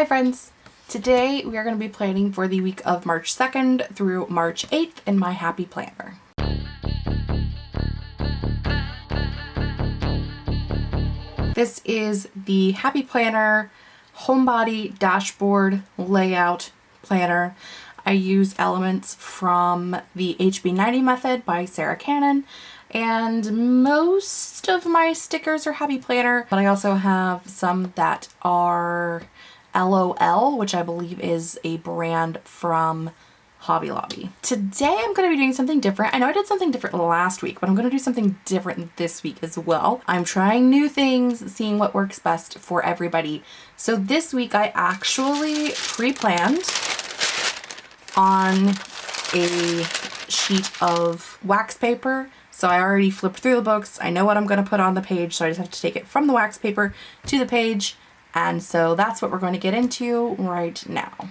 Hi friends! Today we are going to be planning for the week of March 2nd through March 8th in my Happy Planner. This is the Happy Planner Homebody Dashboard Layout Planner. I use elements from the HB90 method by Sarah Cannon and most of my stickers are Happy Planner, but I also have some that are LOL, which I believe is a brand from Hobby Lobby. Today I'm going to be doing something different. I know I did something different last week, but I'm going to do something different this week as well. I'm trying new things, seeing what works best for everybody. So this week I actually pre-planned on a sheet of wax paper. So I already flipped through the books. I know what I'm going to put on the page, so I just have to take it from the wax paper to the page and so that's what we're going to get into right now.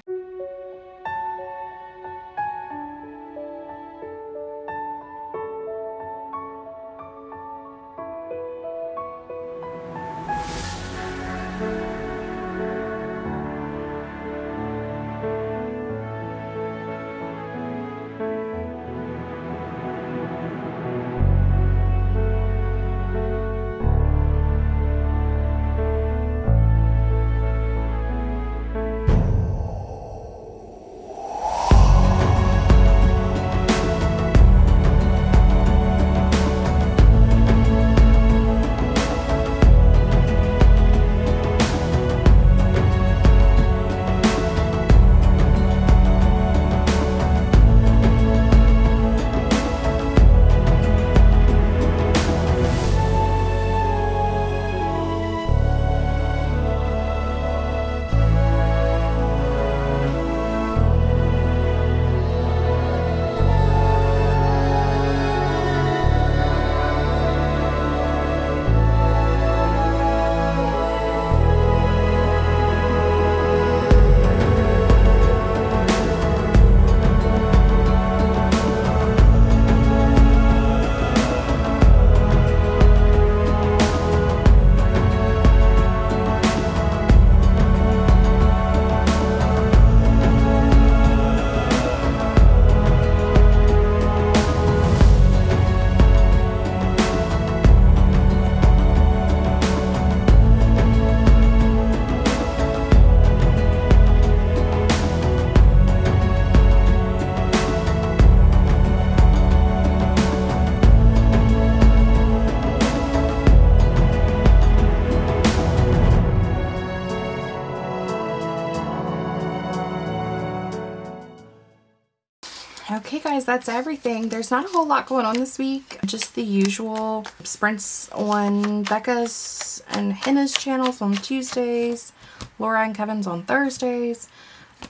Okay guys, that's everything. There's not a whole lot going on this week. Just the usual sprints on Becca's and Hannah's channels on Tuesdays, Laura and Kevin's on Thursdays.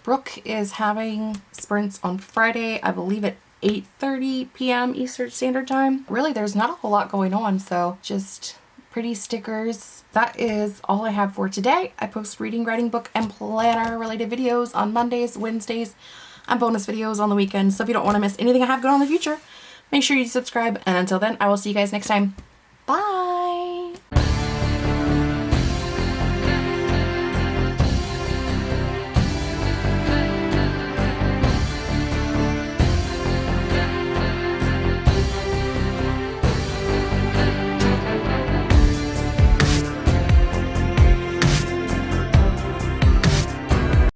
Brooke is having sprints on Friday, I believe at 8.30 p.m. Eastern Standard Time. Really, there's not a whole lot going on, so just pretty stickers. That is all I have for today. I post reading, writing, book, and planner related videos on Mondays, Wednesdays, and bonus videos on the weekend. So if you don't want to miss anything I have going on in the future, make sure you subscribe. And until then, I will see you guys next time. Bye!